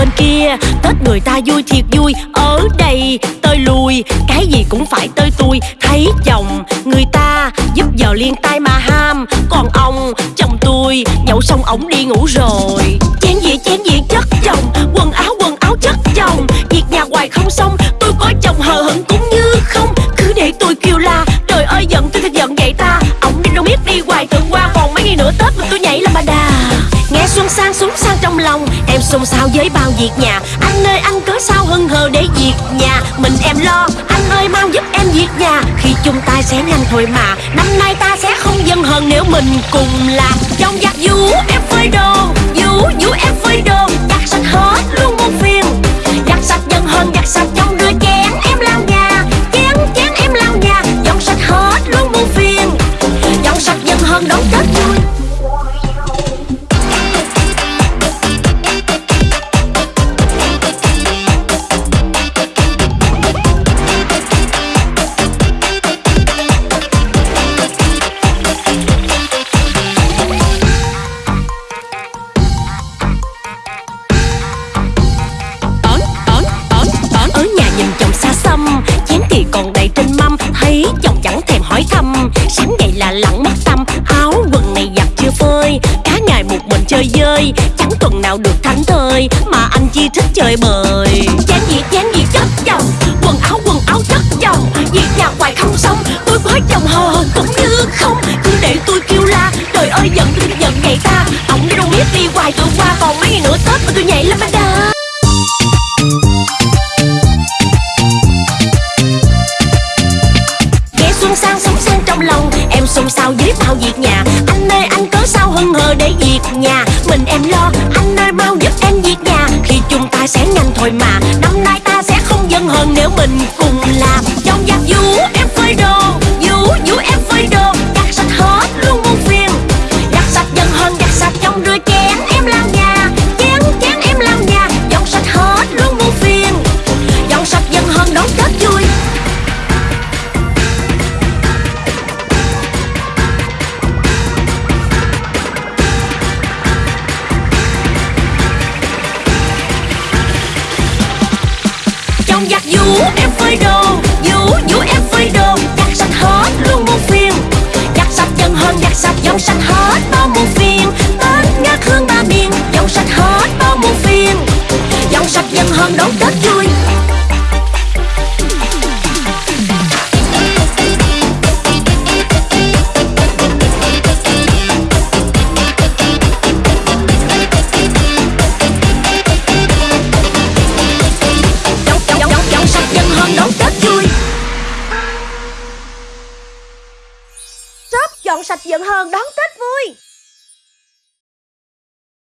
bên kia. Tết người ta vui thiệt vui, Ở đây tơi lùi. Cái gì cũng phải tơi tui, Thấy chồng người ta giúp giờ liên tay mà ham. Còn ông, chồng tôi nhậu xong ổng đi ngủ rồi. Chén dĩa chén dĩa chất chồng, Quần áo quần áo chất chồng. Việc nhà hoài không xong, Tôi có chồng hờ hững cũng như không. Cứ để tôi kêu la, Trời ơi, giận tôi thật giận vậy ta. Sang súng sang trong lòng, Em xôn xao với bao việc nhà. Anh ơi, anh cớ sao hưng hờ để việc nhà? Mình em lo, Anh ơi, mau giúp em việc nhà. Khi chung tay sẽ nhanh thôi mà, Năm nay ta sẽ không dân hờn nếu mình cùng làm Trong giặc. Vũ em phơi đồ Vũ là lặng mất tâm, áo quần này giặt chưa phơi. Cả ngày một mình chơi dơi chẳng tuần nào được thảnh thơi. Mà anh chi thích chơi bời. Chén gì chén gì, chất chồng. Quần áo quần áo chất chồng. Việc nhà hoài không xong tôi với chồng hờ cũng như không. Cứ để tôi kêu la, trời ơi, giận xôn xao dưới bao việc nhà. Anh ơi, anh cớ sao hân hờ để việc nhà? Mình em lo, Anh ơi, mau giúp em việc nhà. Khi chúng ta sẽ nhanh thôi mà, Năm nay ta sẽ không dân hơn nếu mình cùng làm. Trong giặc vũ em phơi đồ. Trong em phơi đồ vũ vũ em phơi đồ giặt sạch hết luôn muôn phiền. Giặt sạch dân hơn giặt sạch dòng sạch hết bao muôn phiền. Tết ngát hương ba miền, dòng sạch hết bao muôn phiền. Dòng sạch dân hơn, đón tết vui dọn sạch giận hơn đón Tết vui.